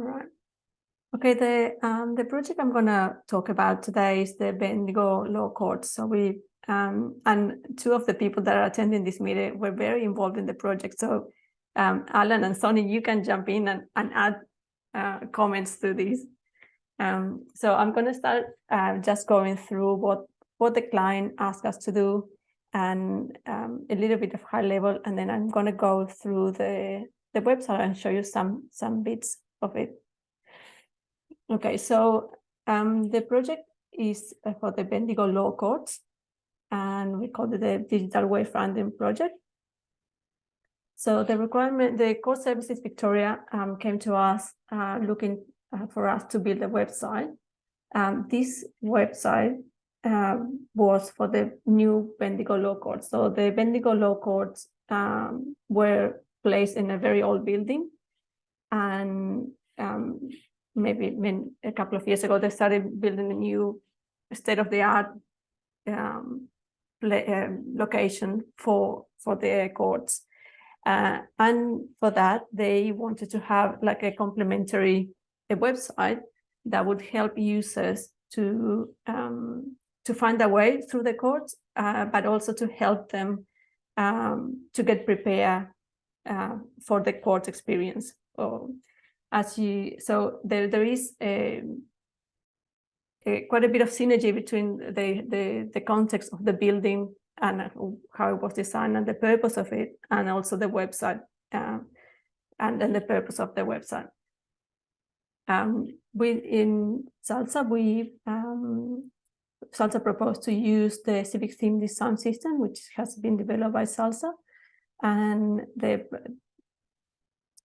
All right. Okay, the um, the project I'm gonna talk about today is the Bendigo Law Court. So we um, and two of the people that are attending this meeting were very involved in the project. So um, Alan and Sonny, you can jump in and, and add uh, comments to this. Um, so I'm going to start uh, just going through what what the client asked us to do and um, a little bit of high level, and then I'm going to go through the the website and show you some some bits of it. Okay, so um, the project is uh, for the Bendigo Law Courts, and we call it the Digital Wayfinding Project. So the requirement, the Court Services Victoria um, came to us uh, looking uh, for us to build a website. Um, this website um, was for the new Bendigo Law Courts. So the Bendigo Law Courts um, were placed in a very old building. And um, maybe when a couple of years ago, they started building a new state-of-the-art um, uh, location for, for the courts. Uh, and for that, they wanted to have like a complementary a website that would help users to um, to find a way through the courts, uh, but also to help them um, to get prepared uh, for the court experience. So, as you, so there there is a, a, quite a bit of synergy between the the the context of the building and how it was designed and the purpose of it, and also the website uh, and then the purpose of the website. Um, Salsa we um, Salsa proposed to use the civic theme design system, which has been developed by Salsa. And the,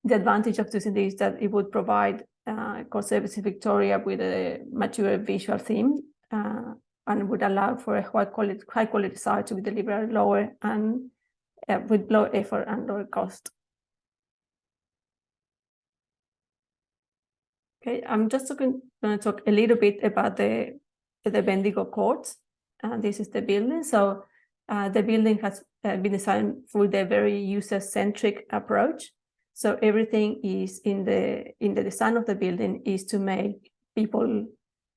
the advantage of this is that it would provide uh, Services Victoria with a mature visual theme uh, and would allow for a high quality, high quality site to be delivered lower and uh, with low effort and lower cost. Okay, I'm just going to talk a little bit about the the Bendigo Courts. Uh, this is the building. So uh, the building has uh, been designed with a very user-centric approach. So everything is in the in the design of the building is to make people,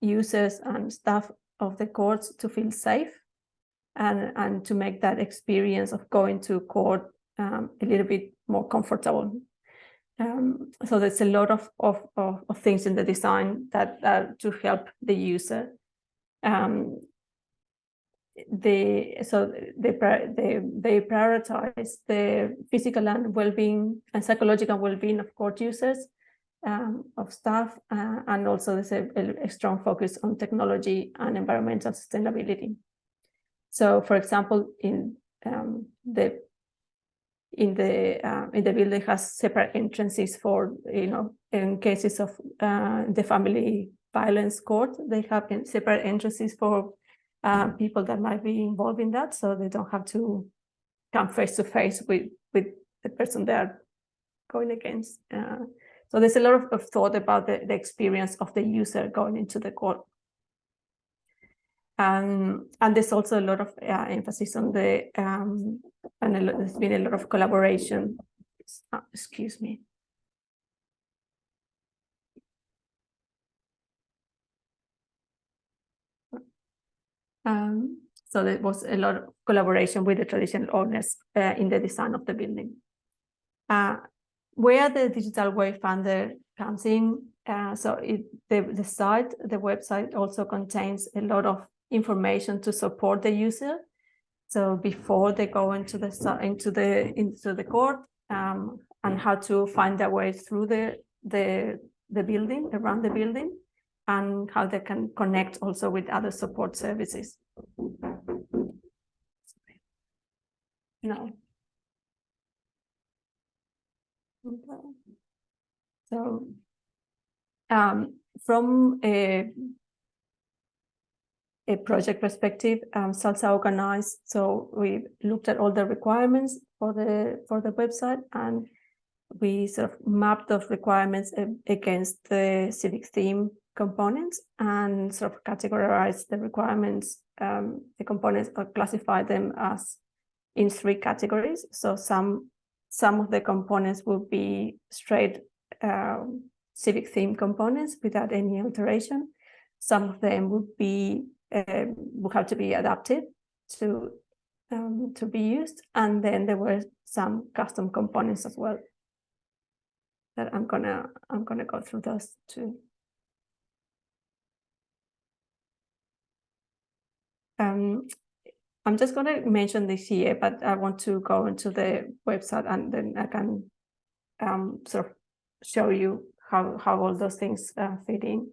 users and staff of the courts to feel safe and, and to make that experience of going to court um, a little bit more comfortable. Um, so there's a lot of, of, of, of, things in the design that, that to help the user um, they so they they they prioritize the physical and well-being and psychological well-being of court users um, of staff uh, and also there's a, a, strong focus on technology and environmental sustainability so for example in um, the in the uh, in the building has separate entrances for you know in cases of uh, the family violence court. They have separate entrances for uh, people that might be involved in that, so they don't have to come face to face with with the person they are going against. Uh, so there's a lot of, of thought about the, the, experience of the user going into the court. Um, and there's also a lot of uh, emphasis on the, um, and there's been a lot of collaboration. Oh, excuse me. Um, so there was a lot of collaboration with the traditional owners uh, in the design of the building. Uh, where the digital wayfinder comes in, uh, so it, the, the site, the website also contains a lot of information to support the user. So before they go into the into the into the court um, and how to find their way through the the the building around the building and how they can connect also with other support services. No. Okay. So um, from a, a project perspective, um, Salsa organized, so we looked at all the requirements for the for the website and we sort of mapped those requirements against the civic theme components and sort of categorize the requirements, um, the components or classify them as in three categories. So some some of the components will be straight um, civic theme components without any alteration. Some of them would be would have to be adapted to um, to be used, and then there were some custom components as well. That I'm gonna I'm gonna go through those too. Um, I'm just going to mention this here, but I want to go into the website and then I can um, sort of show you how, how all those things uh, fit in.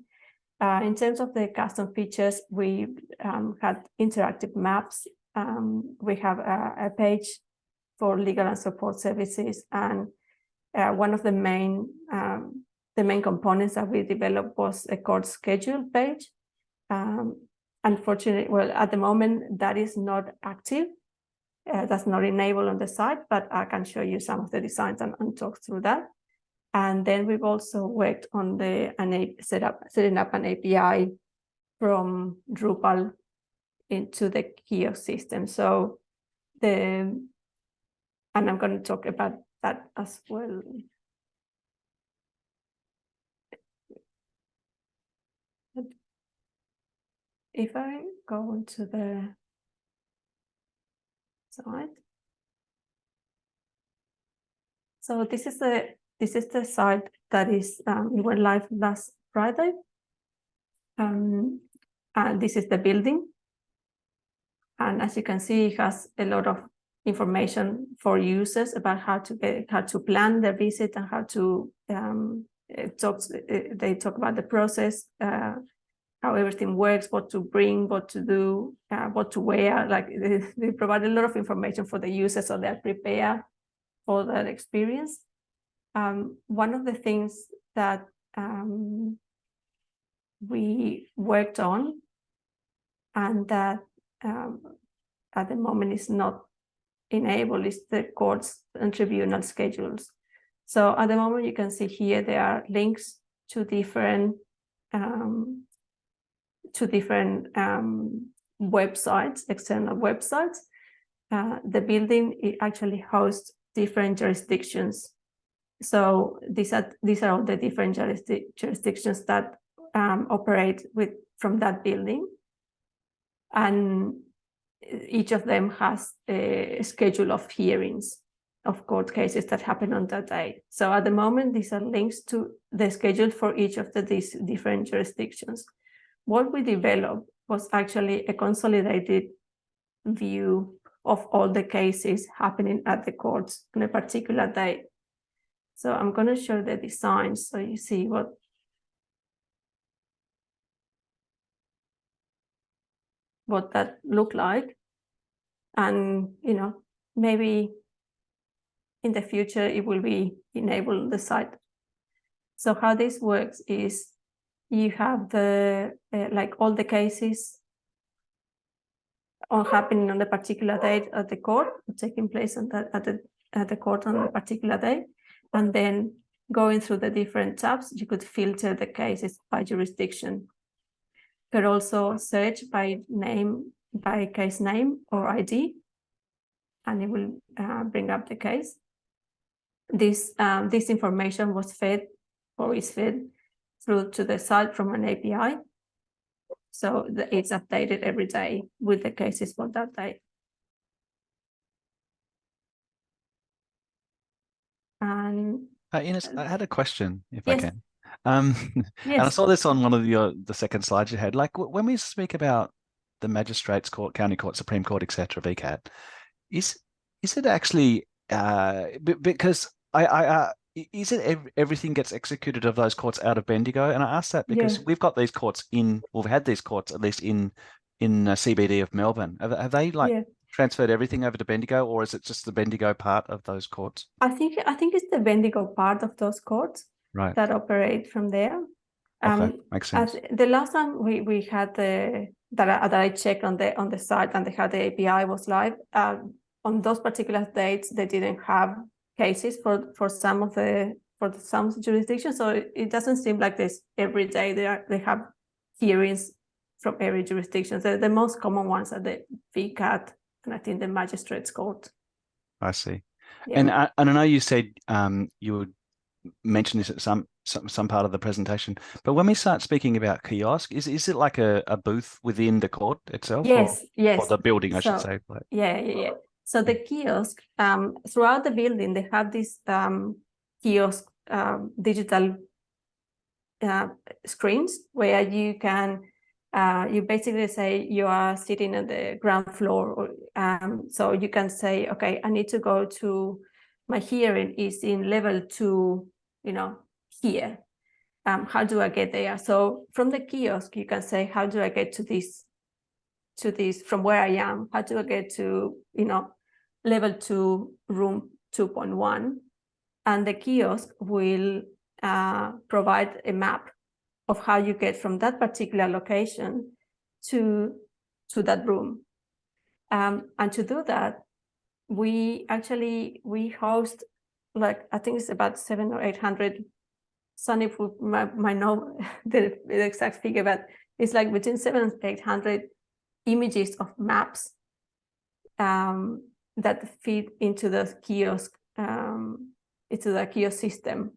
Uh, in terms of the custom features, we um, had interactive maps. Um, we have a, a, page for legal and support services, and uh, one of the main um, the main components that we developed was a court schedule page. Unfortunately, well, at the moment that is not active. Uh, that's not enabled on the site, but I can show you some of the designs and, and talk through that. And then we've also worked on the an set up, setting up an API from Drupal into the kiosk system. So the, and I'm going to talk about that as well. If I go into the site, so this is the this is the site that is um, went live last Friday. Um, and this is the building. And as you can see, it has a lot of information for users about how to get, how to plan their visit and how to um, talk. They talk about the process, uh, how everything works, what to bring, what to do, uh, what to wear. Like they, they, provide a lot of information for the users so they're prepared for that experience um, one of the things that um, we worked on and that um, at the moment is not enabled is the courts and tribunal schedules. So at the moment you can see here there are links to different um, to different um, websites, external websites. Uh, the building actually hosts different jurisdictions so these are these are all the different jurisdictions that um, operate with from that building, and each of them has a schedule of hearings of court cases that happen on that day. So at the moment, these are links to the schedule for each of the, these different jurisdictions. What we developed was actually a consolidated view of all the cases happening at the courts on a particular day. So I'm going to show the design so you see what what that looked like. And, you know, maybe in the future it will be enabled on the site. So how this works is you have the, uh, like all the cases are happening on the particular date at the court, taking place on the, at, the, at the court on a particular day. And then going through the different tabs, you could filter the cases by jurisdiction. You could also search by name, by case name or ID, and it will uh, bring up the case. This, um, this information was fed or is fed through to the site from an API. So it's updated every day with the cases for that day. And uh, Ines, I had a question, if yes. I can. Um, yes. And I saw this on one of your the second slides you had. Like when we speak about the magistrates court, county court, supreme court, etc., VCAT, is is it actually uh, because I, I uh, is it ev everything gets executed of those courts out of Bendigo? And I ask that because yeah. we've got these courts in, we've had these courts at least in in CBD of Melbourne. Have, have they like yeah transferred everything over to Bendigo, or is it just the Bendigo part of those courts? I think I think it's the Bendigo part of those courts right. that operate from there. Okay, um, makes sense. the last time we we had the that I, that I checked on the on the site and they had the API was live. Uh, on those particular dates, they didn't have cases for for some of the for the, some jurisdictions. So it, it doesn't seem like this every day. They are they have hearings from every jurisdiction. The, the most common ones are the VCAT and I think the magistrates court. I see. Yeah. And I, and I know you said um, you would mention this at some some some part of the presentation. But when we start speaking about kiosk, is is it like a, a booth within the court itself? Yes, or, yes. Or the building, I So, should say. Like, Yeah, yeah, yeah. So the kiosk, um, throughout the building, they have these um, kiosk um, digital uh, screens where you can, uh, you basically say you are sitting on the ground floor. Or, um, so you can say, okay, I need to go to, my hearing is in level two, you know, here. Um, how do I get there? So from the kiosk, you can say, how do I get to this to this from where I am, how do I get to, you know, level two, room 2.1. And the kiosk will uh, provide a map of how you get from that particular location to, to that room. Um, and to do that, we actually, we host like, I think it's about seven or 800, Sonny might, might know the, the exact figure, but it's like between seven and 800 images of maps um, that feed into the kiosk, um, into the kiosk system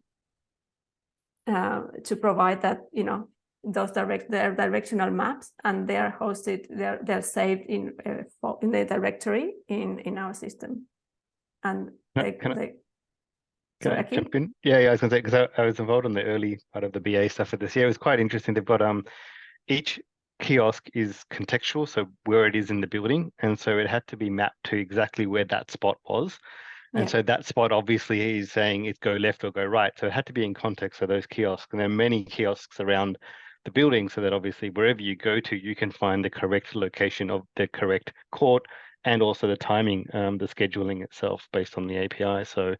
uh, to provide that, you know, those direct their directional maps and they're hosted, they're they're saved in uh, in the directory in in our system, and they, can I, can I jump in? Yeah, yeah, I was going to say because I, I was involved in the early part of the BA stuff for this year. It was quite interesting. They've got um each kiosk is contextual, so where it is in the building. And so it had to be mapped to exactly where that spot was. And Yeah. so that spot obviously is saying it's go left or go right. So it had to be in context of those kiosks. And there are many kiosks around the building so that obviously wherever you go to, you can find the correct location of the correct court and also the timing, um, the scheduling itself based on the API. So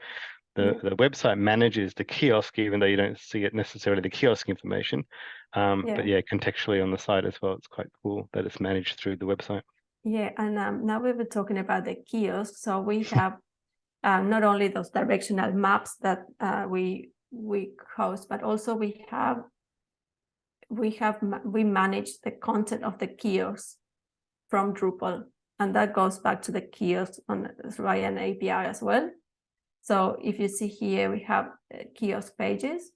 the, Yeah. the website manages the kiosk, even though you don't see it necessarily the kiosk information. Um, But Yeah. yeah, contextually on the site as well, it's quite cool that it's managed through the website. Yeah, and um, now we were talking about the kiosk. So we have uh, not only those directional maps that uh, we we host, but also we have we have we manage the content of the kiosk from Drupal, and that goes back to the kiosk on via an API as well. So if you see here, we have uh, kiosk pages.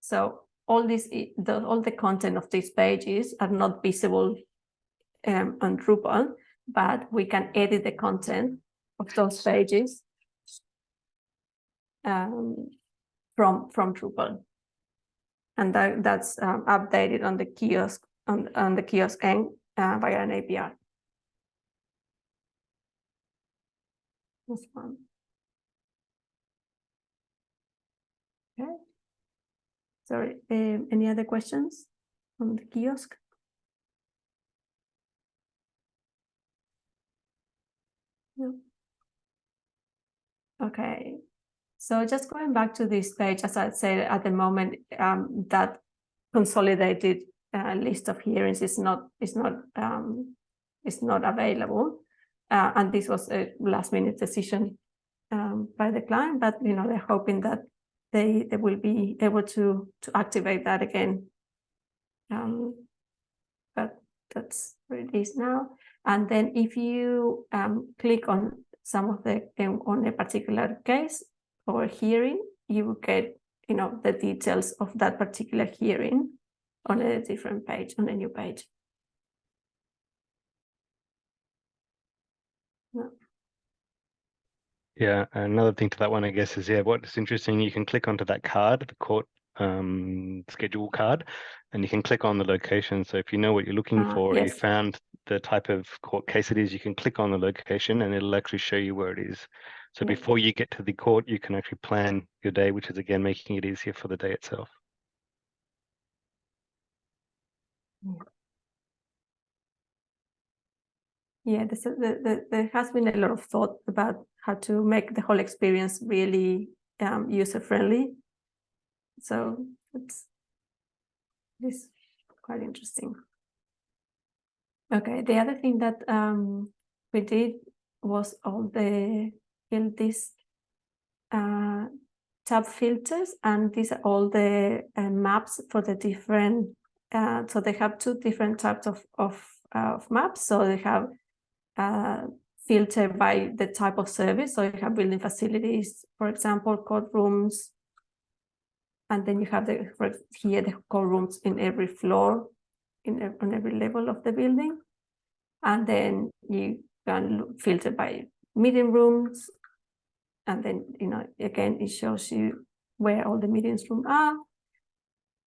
So all this, the, all the content of these pages are not visible um, on Drupal, but we can edit the content of those pages um, from from Drupal, and that that's um, updated on the kiosk on on the kiosk end uh, via an API. This one. Okay. Sorry. Um, any other questions on the kiosk? No. Okay, so just going back to this page, as I said at the moment, um, that consolidated uh, list of hearings is not is not um, is not available, uh, and this was a last minute decision um, by the client. But you know they're hoping that they they will be able to to activate that again. Um, but that's where it is now. And then if you um, click on some of the um, on a particular case or hearing, you will get you know the details of that particular hearing on a different page, on a new page. Yeah. Yeah, another thing to that one, I guess, is yeah, what's interesting, you can click onto that card, the court um, schedule card, and you can click on the location. So if you know what you're looking Ah, for, or you found the type of court case it is, you can click on the location and it'll actually show you where it is. So Yeah. before you get to the court, you can actually plan your day, which is again making it easier for the day itself. Yeah, this, the, the, there has been a lot of thought about how to make the whole experience really um, user friendly. So it's this quite interesting. Okay, the other thing that um, we did was all the build these uh, tab filters, and these are all the uh, maps for the different. Uh, so they have two different types of of, uh, of maps. So they have uh, filtered by the type of service. So you have building facilities, for example, courtrooms, and then you have the here the call rooms in every floor, in on every level of the building, and then you can filter by meeting rooms, and then you know again it shows you where all the meetings rooms are,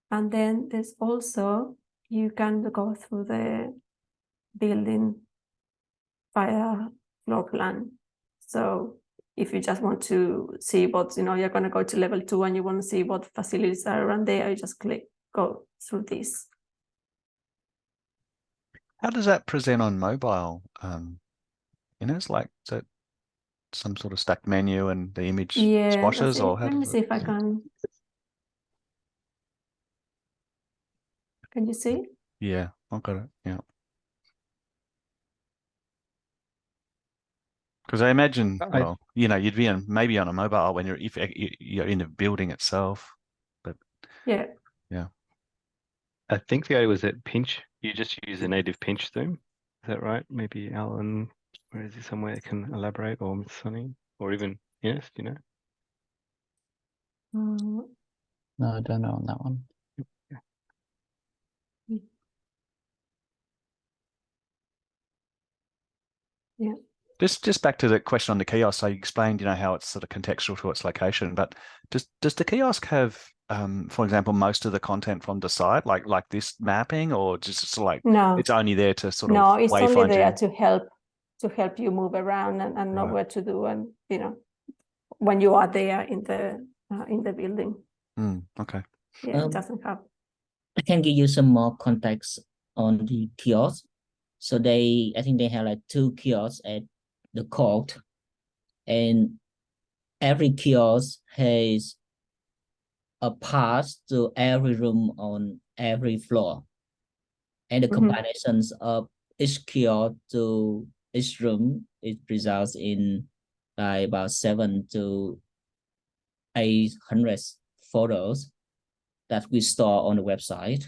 and then there's also you can go through the building via floor plan. So if you just want to see what, you know, you're going to go to level two and you want to see what facilities are around there, you just click, go through this. How does that present on mobile? Um, you know, it's like that some sort of stacked menu and the image yeah, squashes or how let me see if I can. Can you see? Yeah, I've got it. Yeah. Because I imagine, I- well, you know, you'd be on maybe on a mobile when you're if you- you're in the building itself. But yeah. Yeah. I think the idea was that pinch, you just use a native pinch zoom. Is that right? Maybe Alan, where is he somewhere can elaborate or Miss Sunny or even Ines, you know? Mm, No, I don't know on that one. Just just back to the question on the kiosk. So you explained, you know, how it's sort of contextual to its location, but does does the kiosk have, um, for example, most of the content from the site, like like this mapping, or just sort of like no, it's only there to sort of no, it's only there you? to help to help you move around and, and know Right. what to do and you know when you are there in the uh, in the building. Mm, okay. Yeah, Um, it doesn't have. I can give you some more context on the kiosk. So they, I think they have like two kiosks at the court. And every kiosk has a pass to every room on every floor. And the Mhm. combinations of each kiosk to each room, it results in like about seven to eight hundred photos that we store on the website.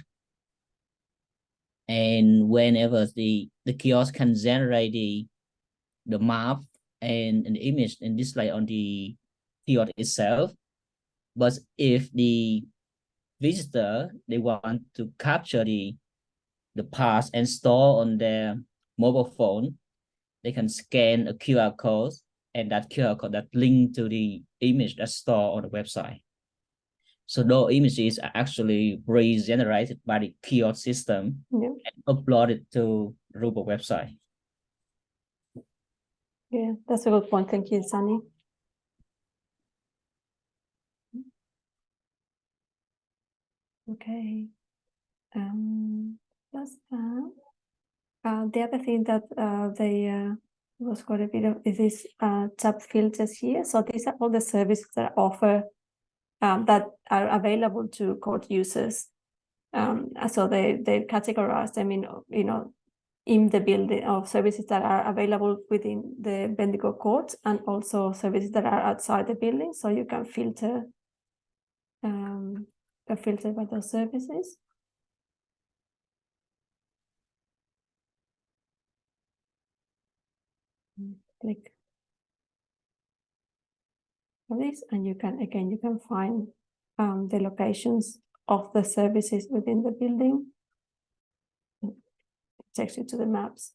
And whenever the, the kiosk can generate the, the map and an image and display on the kiosk itself. But if the visitor, they want to capture the, the path and store on their mobile phone, they can scan a QR code and that QR code that link to the image that's stored on the website. So those images are actually regenerated by the kiosk system Yeah. and uploaded to Drupal website. Yeah, that's a good point. Thank you, Sunny. Okay. Um, that's that. Uh, the other thing that uh, they uh, was quite a bit of is this uh, tab filters here. So these are all the services that offer um, that are available to court users. Um, so they they categorize them in you know in the building of services that are available within the Bendigo court and also services that are outside the building. So you can filter um, can filter by those services. Click on this and you can again you can find um, the locations of the services within the building. It takes you to the maps.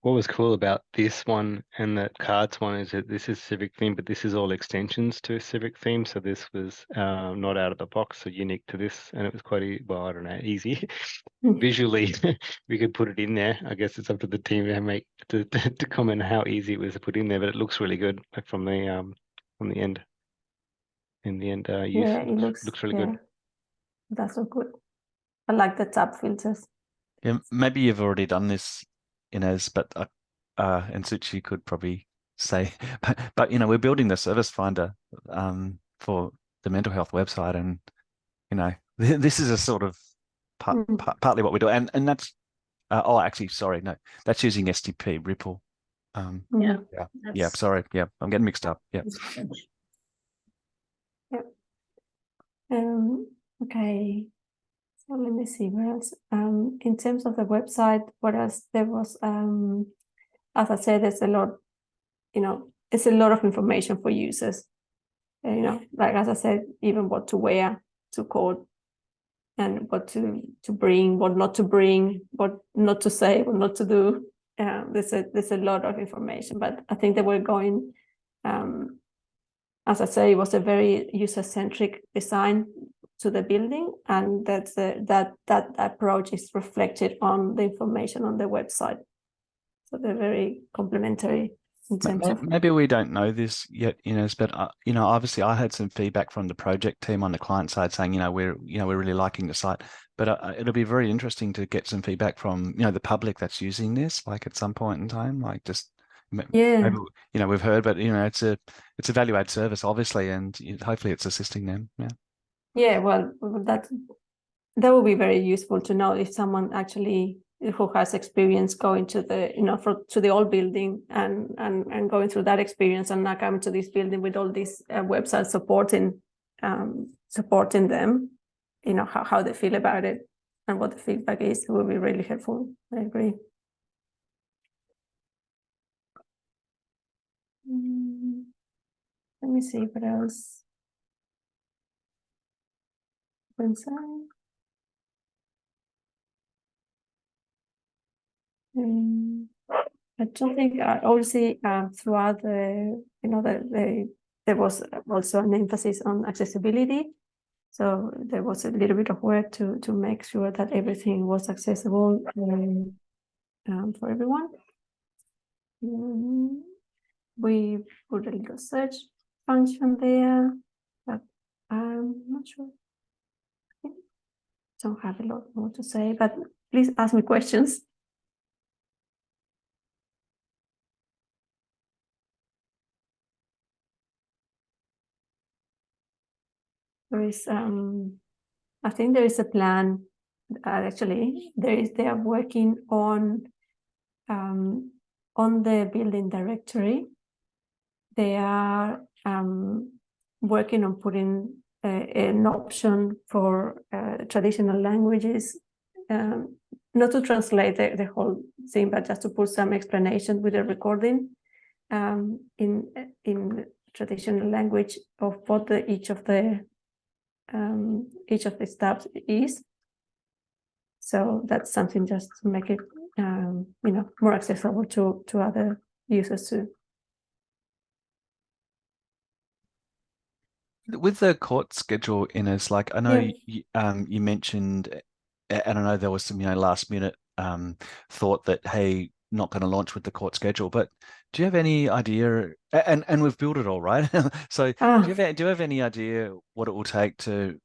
What was cool about this one and the cards one is that this is civic theme, but this is all extensions to a civic theme. So this was uh, not out of the box, so unique to this, and it was quite e- well, I don't know, easy. Visually, we could put it in there. I guess it's up to the team to make to, to, to comment how easy it was to put in there, but it looks really good, like from the um from the end. In the end, uh, use Yeah, it looks looks really yeah, good. That's so good. I like the tab filters. Yeah, maybe you've already done this, Ines, but uh, uh, and Suchi could probably say, but, but you know, we're building the service finder um, for the mental health website, and you know, this is a sort of part, Mm. part, partly what we do, and and that's uh, oh, actually, sorry, no, that's using SDP Ripple. Um, Yeah. Mhm. yeah, sorry, yeah, I'm getting mixed up. Yeah, Um, okay. So let me see what else. Um, in terms of the website, what else there was, um, as I said, there's a lot, you know, it's a lot of information for users. you know, like as I said, even what to wear to court and what to to bring, what not to bring, what not to say, what not to do. Uh, there's a there's a lot of information, but I think that we're going. Um, as I say, it was a very user-centric design to the building, and that's a, that that approach is reflected on the information on the website. So they're very complementary in terms of Maybe we don't know this yet, you know, but uh, you know, obviously I had some feedback from the project team on the client side saying, you know, we're, you know, we're really liking the site, but uh, it'll be very interesting to get some feedback from, you know, the public that's using this, like at some point in time, like just, yeah, maybe, you know, we've heard, but you know, it's a, it's a value add service, obviously, and hopefully it's assisting them. Yeah. Yeah, well, that that would be very useful to know if someone actually who has experience going to the you know for to the old building and and and going through that experience and now coming to this building with all these uh, websites supporting um supporting them you know how, how they feel about it and what the feedback is it would be really helpful. I agree. Mm, let me see what else inside Um, I don't think I obviously um, throughout the you know the, the there was also an emphasis on accessibility. So there was a little bit of work to to make sure that everything was accessible um, um, for everyone. Mm, we put a little search function there, but I'm not sure. Don't have a lot more to say, but please ask me questions. there is um i think there is a plan uh, actually there is they are working on um on the building directory they are um working on putting an option for uh, traditional languages um, not to translate the, the whole thing but just to put some explanation with a recording um, in in traditional language of what the, each of the um, each of the steps is. So that's something just to make it, um, you know, more accessible to to other users too. With the court schedule Ines, like I know yeah. you, um, you mentioned, and I know there was some, you know, last minute um, thought that, hey, not going to launch with the court schedule, but do you have any idea and and we've built it all right so oh. do, you have, do you have any idea what it will take to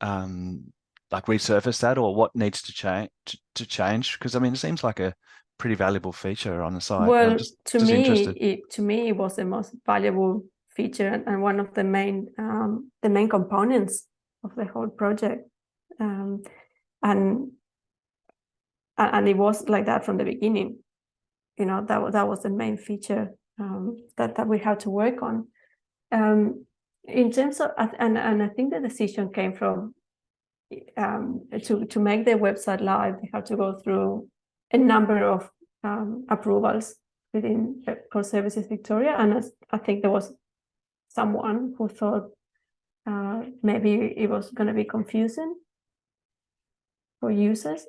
um like resurface that or what needs to change to, to change because i mean it seems like a pretty valuable feature on the site well just, to just me it, to me it was the most valuable feature and one of the main um the main components of the whole project um and and it was like that from the beginning you know that that was the main feature um, that that we had to work on. Um, in terms of and and I think the decision came from um, to to make the website live. They had to go through a number of um, approvals within Court Services Victoria, and I think there was someone who thought uh, maybe it was going to be confusing for users.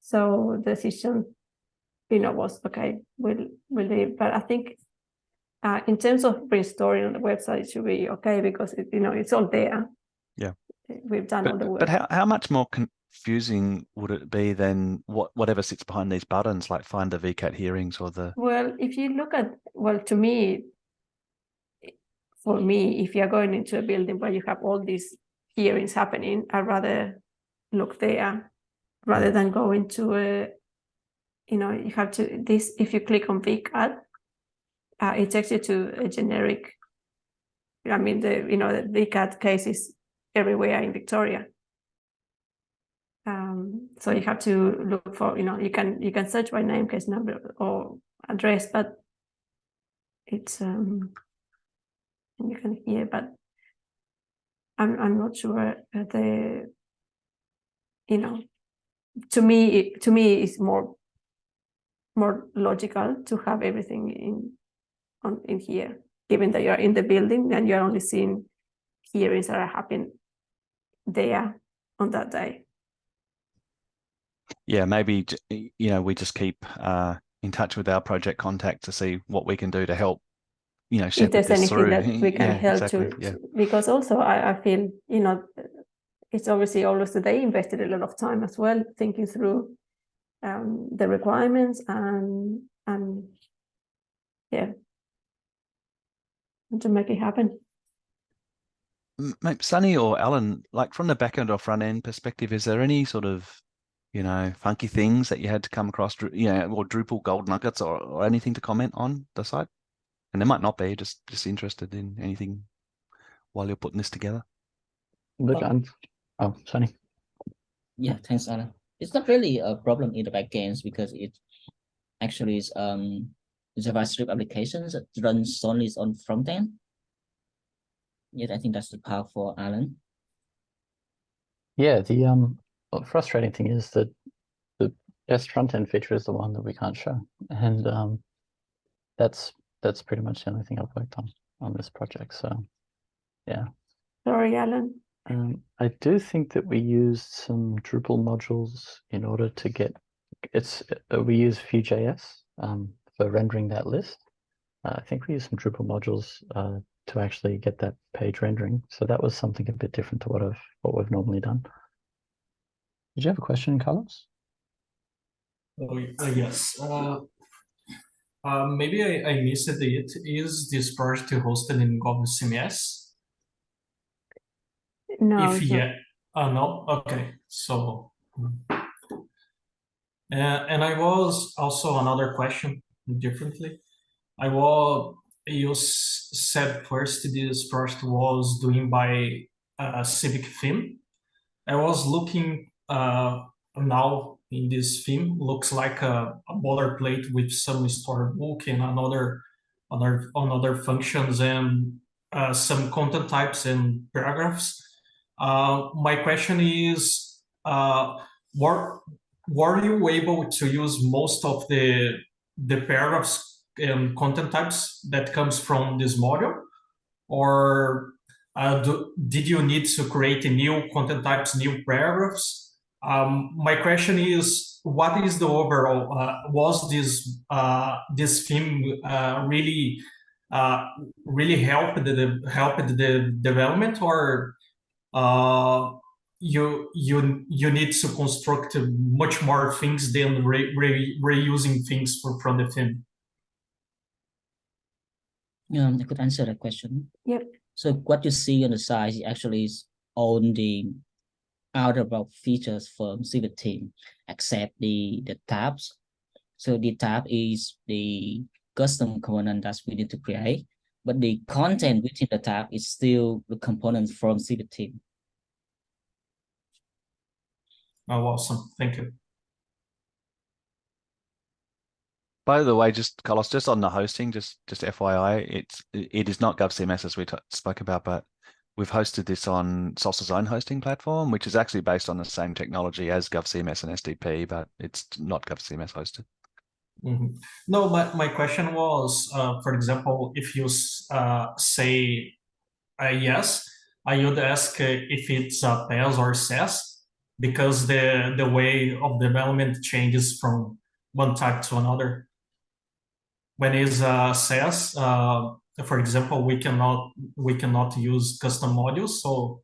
So the decision you know, was okay, we'll, we'll leave. But I think uh, in terms of restoring on the website, it should be okay because, it, you know, it's all there. Yeah. We've done but, all the work. But how, how much more confusing would it be than what whatever sits behind these buttons, like find the VCAT hearings or the... Well, if you look at, well, to me, for me, if you're going into a building where you have all these hearings happening, I'd rather look there rather than go into a you know, you have to, this, if you click on VCAT, uh, it takes you to a generic, I mean, the, you know, the VCAT case is everywhere in Victoria. Um, so you have to look for, you know, you can, you can search by name, case number or address, but it's, um, you can hear, but I'm, I'm not sure the, you know, to me, to me, it's more more logical to have everything in on in here given that you're in the building and you're only seeing hearings that are happening there on that day. Yeah, maybe you know we just keep uh, in touch with our project contact to see what we can do to help. You know, if there's anything through. that we can yeah, help exactly. to, yeah. because also I, I feel you know it's obviously always that they invested a lot of time as well thinking through um, the requirements and and yeah and to make it happen. Sunny or Alan, like from the back end or front end perspective, is there any sort of you know funky things that you had to come across, you know, or Drupal gold nuggets or, or anything to comment on the site? And they might not be. Just just interested in anything while you're putting this together. Look, I'm oh Sunny. Yeah, thanks, Alan. It's not really a problem in the backends because it actually is um JavaScript applications that runs solely on front end. Yes, I think that's the part for Alan. Yeah, the um frustrating thing is that the best front end feature is the one that we can't show, and um that's that's pretty much the only thing I've worked on on this project. So, yeah. Sorry, Alan. Um, I do think that we used some Drupal modules in order to get it's uh, we use Vue.js um, for rendering that list. Uh, I think we use some Drupal modules uh, to actually get that page rendering. So that was something a bit different to what I've what we've normally done. Did you have a question, Carlos? Oh, uh, yes. Uh, maybe I, I missed it. Is this project hosted in GovCMS? No. If yeah, uh, no. Okay, so. Uh, and I was also another question differently. I was you said first this project was doing by a civic theme. I was looking uh, now in this theme looks like a, a boilerplate with some storybook and another other another functions and uh, some content types and paragraphs. Uh, my question is, uh, were, were you able to use most of the the paragraphs and content types that comes from this module, or uh, do, did you need to create new content types, new paragraphs? Um, my question is, what is the overall? Uh, was this uh, this theme uh, really uh, really helped the helped the development, or uh, you you you need to construct much more things than re, re, reusing things for, from the theme? Um, I could answer that question. Yep. So what you see on the side actually is on the outer box features from Civic team except the, the tabs. So the tab is the custom component that we need to create, but the content within the tab is still the components from Civic team. Oh, awesome. Thank you. By the way, just Carlos, just on the hosting, just just FYI, it's it is not GovCMS as we spoke about, but we've hosted this on Salsa's own hosting platform, which is actually based on the same technology as GovCMS and SDP, but it's not GovCMS hosted. Mm -hmm. No, but my question was, uh, for example, if you uh, say uh, yes, I would ask if it's a PaaS or SaaS, because the the way of development changes from one type to another. When it's a SaaS, for example, we cannot we cannot use custom modules, so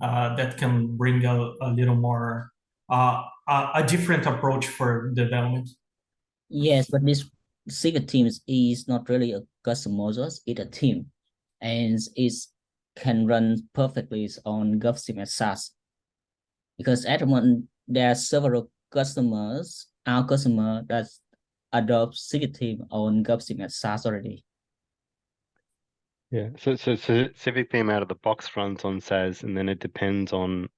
uh, that can bring a, a little more uh, a, a, different approach for development. Yes, but this Civic Themes is not really a custom modules; it's a team, and it can run perfectly on GovCMS SaaS. Because at the moment there are several customers, our customer that adopt Civic team on GovCMS SaaS already. Yeah, so, so so Civic theme out of the box runs on SaaS, and then it depends on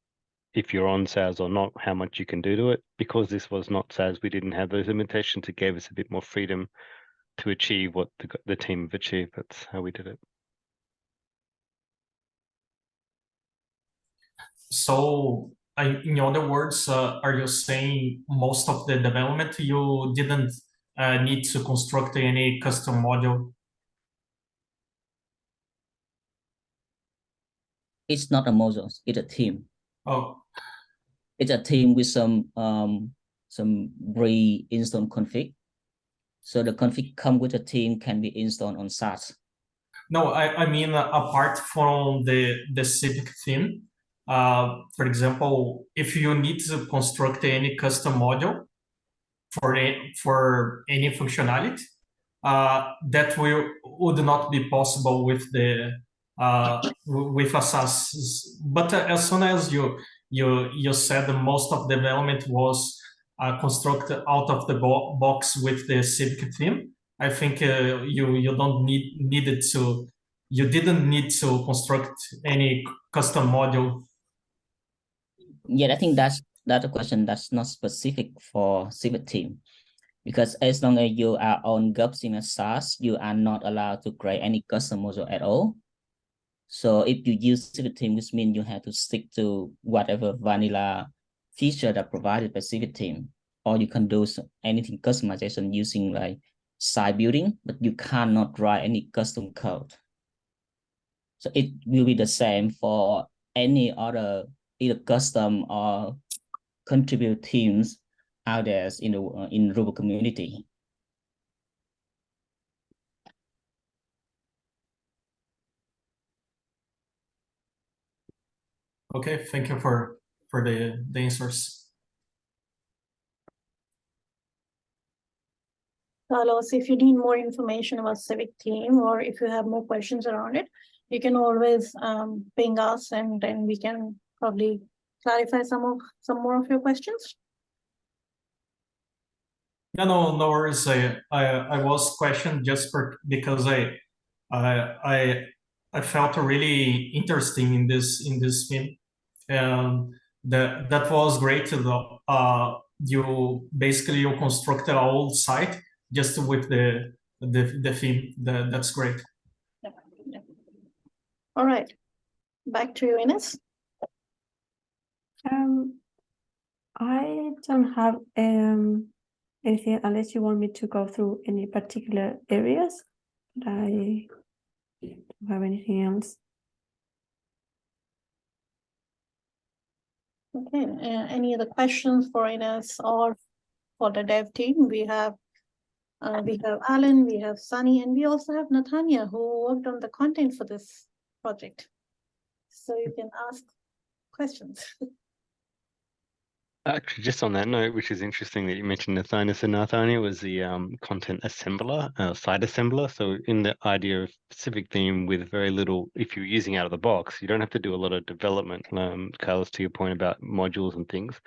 if you're on SaaS or not, how much you can do to it. Because this was not SaaS, we didn't have those limitations. It gave us a bit more freedom to achieve what the, the team have achieved. That's how we did it. So, in other words, uh, are you saying most of the development you didn't uh, need to construct any custom module It's not a module, it's a team. Oh, It's a team with some um some pre-installed config. So the config come with a team can be installed on SaaS. no, I, I mean, uh, apart from the, the Civic theme, uh, for example, if you need to construct any custom module for, a, for any functionality, uh, that will would not be possible with the with a SaaS. But uh, as soon as you you you said most of the development was uh, constructed out of the bo- box with the Civic theme, I think uh, you you don't need needed to you didn't need to construct any custom module. Yeah, I think that's that's a question that's not specific for Civic theme. Because as long as you are on GovCMS SaaS, you are not allowed to create any custom module at all. So if you use Civic theme, which means you have to stick to whatever vanilla feature that provided by Civic theme, or you can do anything customization using like site building, but you cannot write any custom code. So it will be the same for any other either custom or contribute teams out there in the in Drupal community. Okay, thank you for for the the answers. Carlos, if you need more information about Civic Theme or if you have more questions around it, you can always um ping us and then we can probably clarify some of some more of your questions. Yeah, no, no worries. I, I, I was questioned just for, because I, I, I, I felt really interesting in this, in this film. And that, that was great to know. Uh, you basically you constructed a whole site just with the, the, the theme. That, that's great. All right, back to you, Ines. Um, I don't have um anything unless you want me to go through any particular areas. But I don't have anything else. Okay, uh, any other questions for Ines or for the dev team? We have uh, we have Alan, we have Sunny, and we also have Natanya who worked on the content for this project. So you can ask questions. Actually, just on that note, which is interesting that you mentioned Nathaniel. So Nathaniel was the um, content assembler, uh, site assembler. So in the idea of Civic theme with very little, if you're using out of the box, you don't have to do a lot of development. Um, Carlos, to your point about modules and things,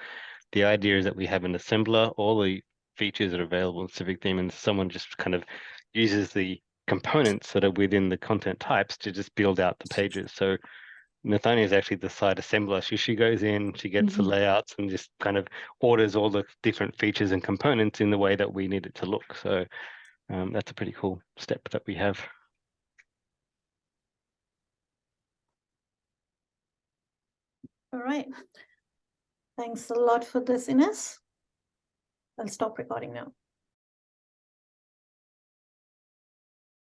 the idea is that we have an assembler, all the features that are available in Civic theme, and someone just kind of uses the components that are within the content types to just build out the pages. So Nathania is actually the site assembler. She she goes in, she gets the Mhm. layouts and just kind of orders all the different features and components in the way that we need it to look. So um, that's a pretty cool step that we have. All right. Thanks a lot for this, Ines. I'll stop recording now.